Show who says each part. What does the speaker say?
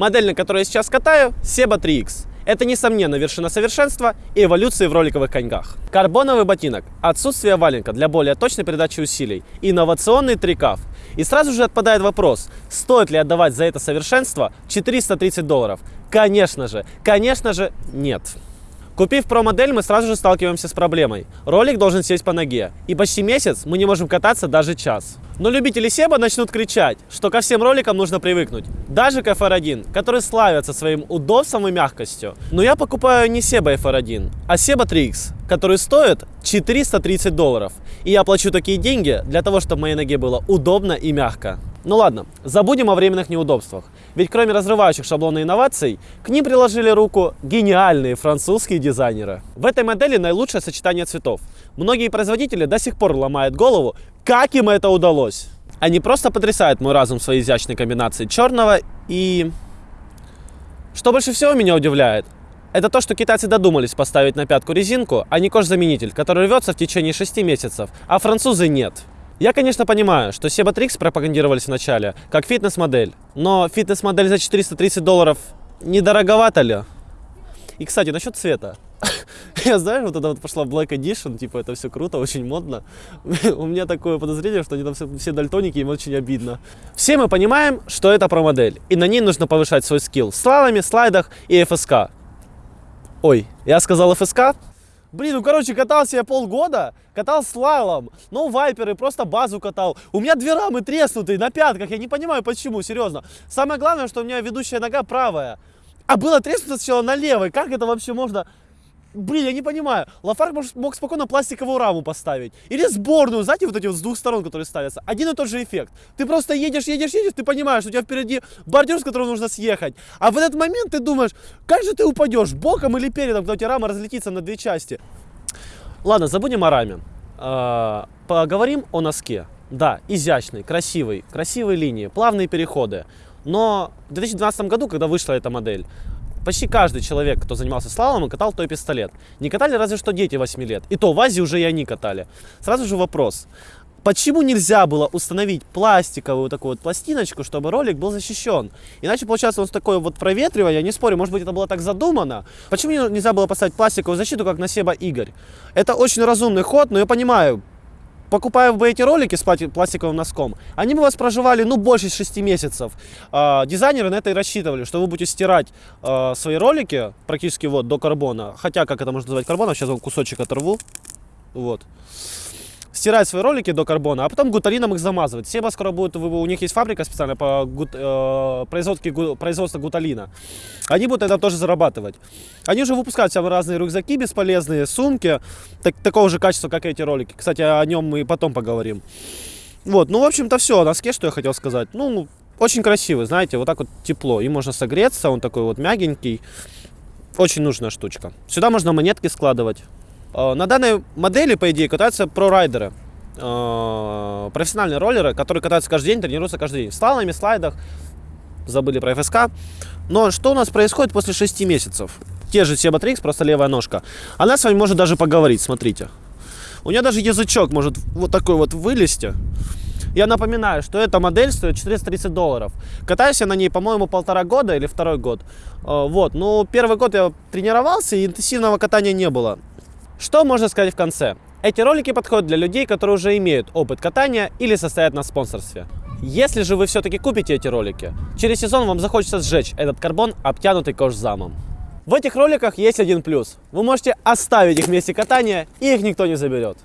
Speaker 1: Модель, на которой я сейчас катаю, Seba 3X. Это, несомненно, вершина совершенства и эволюции в роликовых коньках. Карбоновый ботинок, отсутствие валенка для более точной передачи усилий, инновационный трикаф. И сразу же отпадает вопрос, стоит ли отдавать за это совершенство 430 долларов? Конечно же, конечно же, нет. Купив про-модель, мы сразу же сталкиваемся с проблемой. Ролик должен сесть по ноге, и почти месяц мы не можем кататься даже час. Но любители Себа начнут кричать, что ко всем роликам нужно привыкнуть. Даже к FR1, который славится своим удобством и мягкостью. Но я покупаю не Seba FR1, а Seba 3X, который стоит 430 долларов. И я плачу такие деньги для того, чтобы моей ноге было удобно и мягко. Ну ладно, забудем о временных неудобствах. Ведь кроме разрывающих шаблона инноваций, к ним приложили руку гениальные французские дизайнеры. В этой модели наилучшее сочетание цветов. Многие производители до сих пор ломают голову, как им это удалось. Они просто потрясают мой разум своей изящной комбинацией черного и... Что больше всего меня удивляет, это то, что китайцы додумались поставить на пятку резинку, а не кожзаменитель, который рвется в течение 6 месяцев, а французы нет. Я, конечно, понимаю, что Trix пропагандировались вначале как фитнес-модель, но фитнес-модель за 430 долларов недороговато ли? И, кстати, насчет цвета. Я знаю, вот это вот пошла Black Edition, типа это все круто, очень модно. У меня такое подозрение, что они там все, все дальтоники, им очень обидно. Все мы понимаем, что это про модель, и на ней нужно повышать свой скилл в слаломе, слайдах и ФСК. Ой, я сказал ФСК? Блин, ну короче, катался я полгода, катал слалом, ну вайперы, просто базу катал. У меня две рамы треснутые на пятках, я не понимаю почему, серьезно. Самое главное, что у меня ведущая нога правая. А было треснуто сначала на левой, как это вообще можно... Блин, я не понимаю. Лафарк мог, спокойно пластиковую раму поставить. Или сборную, знаете, вот эти вот с двух сторон, которые ставятся. Один и тот же эффект. Ты просто едешь, едешь, едешь, ты понимаешь, у тебя впереди бордюр, с которого нужно съехать. А в этот момент ты думаешь, как же ты упадешь, боком или передом, когда у тебя рама разлетится на две части. Ладно, забудем о раме. А, поговорим о носке. Да, изящный, красивый, красивые линии, плавные переходы. Но в 2012 году, когда вышла эта модель, Почти каждый человек, кто занимался слаломом, катал той пистолет. Не катали разве что дети 8 лет. И то в Азии уже и они катали. Сразу же вопрос. Почему нельзя было установить пластиковую такую вот пластиночку, чтобы ролик был защищен? Иначе получается он с такое вот проветривание, я не спорю, может быть это было так задумано. Почему нельзя было поставить пластиковую защиту, как на Себа Игорь? Это очень разумный ход, но я понимаю, покупая бы эти ролики с пластиковым носком, они бы вас проживали, ну, больше 6 месяцев. А, дизайнеры на это и рассчитывали, что вы будете стирать а, свои ролики практически вот до карбона. Хотя, как это можно назвать карбоном, сейчас вам кусочек оторву. Вот стирать свои ролики до карбона, а потом гуталином их замазывать. Себа скоро будет, у них есть фабрика специальная по гут, э, производству, производству гуталина. Они будут это тоже зарабатывать. Они уже выпускают всякие разные рюкзаки бесполезные, сумки, так, такого же качества, как эти ролики. Кстати, о нем мы потом поговорим. Вот, ну, в общем-то, все о носке, что я хотел сказать. Ну, очень красивый, знаете, вот так вот тепло. Им можно согреться, он такой вот мягенький. Очень нужная штучка. Сюда можно монетки складывать. На данной модели, по идее, катаются про-райдеры. Профессиональные роллеры, которые катаются каждый день, тренируются каждый день. В слаломе, слайдах, забыли про ФСК. Но что у нас происходит после 6 месяцев? Те же Trix, просто левая ножка. Она с вами может даже поговорить, смотрите. У нее даже язычок может вот такой вот вылезти. Я напоминаю, что эта модель стоит 430 долларов. Катаюсь я на ней, по-моему, полтора года или второй год. Э, вот, ну, первый год я тренировался, и интенсивного катания не было. Что можно сказать в конце? Эти ролики подходят для людей, которые уже имеют опыт катания или состоят на спонсорстве. Если же вы все-таки купите эти ролики, через сезон вам захочется сжечь этот карбон, обтянутый кожзамом. В этих роликах есть один плюс. Вы можете оставить их в месте катания, и их никто не заберет.